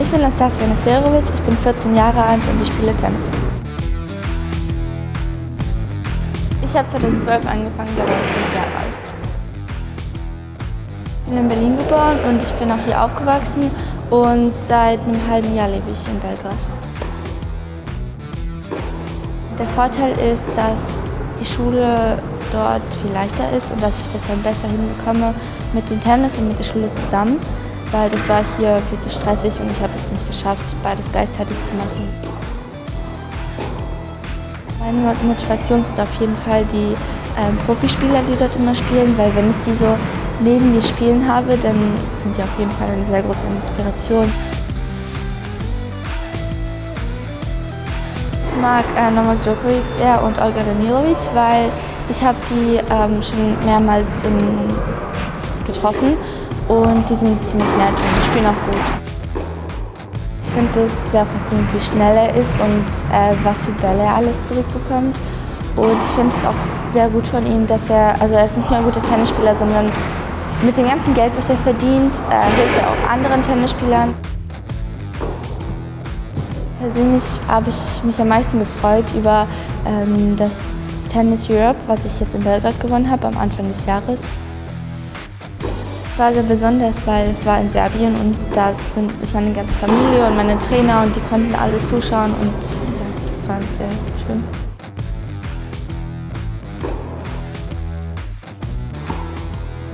Ich bin Nastasia Nesterovic, ich bin 14 Jahre alt und ich spiele Tennis. Ich habe 2012 angefangen, da war ich 5 Jahre alt. Ich bin in Berlin geboren und ich bin auch hier aufgewachsen und seit einem halben Jahr lebe ich in Belgrad. Der Vorteil ist, dass die Schule dort viel leichter ist und dass ich das dann besser hinbekomme mit dem Tennis und mit der Schule zusammen weil das war hier viel zu stressig und ich habe es nicht geschafft, beides gleichzeitig zu machen. Meine Motivation sind auf jeden Fall die ähm, Profispieler, die dort immer spielen, weil wenn ich die so neben mir spielen habe, dann sind die auf jeden Fall eine sehr große Inspiration. Ich mag äh, Novak Djokovic sehr und Olga Danilovic, weil ich habe die ähm, schon mehrmals in, getroffen und die sind ziemlich nett und die spielen auch gut. Ich finde es sehr faszinierend, wie schnell er ist und äh, was für Bälle er alles zurückbekommt. Und ich finde es auch sehr gut von ihm, dass er, also er ist nicht nur ein guter Tennisspieler, sondern mit dem ganzen Geld, was er verdient, äh, hilft er auch anderen Tennisspielern. Persönlich habe ich mich am meisten gefreut über ähm, das Tennis Europe, was ich jetzt in Belgrad gewonnen habe am Anfang des Jahres war sehr besonders, weil es war in Serbien und da ist meine ganze Familie und meine Trainer und die konnten alle zuschauen und das war sehr schön.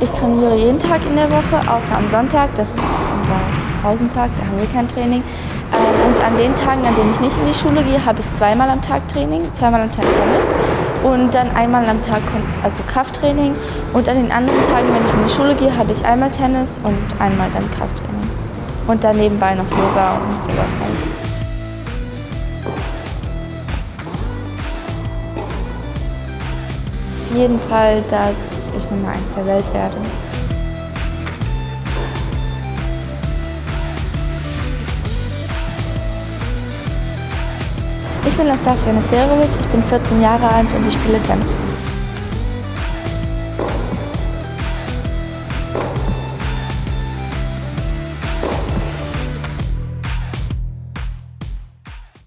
Ich trainiere jeden Tag in der Woche, außer am Sonntag, das ist unser Pausentag, da haben wir kein Training. Ähm, und an den Tagen, an denen ich nicht in die Schule gehe, habe ich zweimal am Tag Training, zweimal am Tag Tennis und dann einmal am Tag also Krafttraining. Und an den anderen Tagen, wenn ich in die Schule gehe, habe ich einmal Tennis und einmal dann Krafttraining. Und dann nebenbei noch Yoga und sowas halt. Auf jeden Fall, dass ich Nummer eins der Welt werde. Ich bin Nastasia Nesterovic, ich bin 14 Jahre alt und ich spiele Tennis.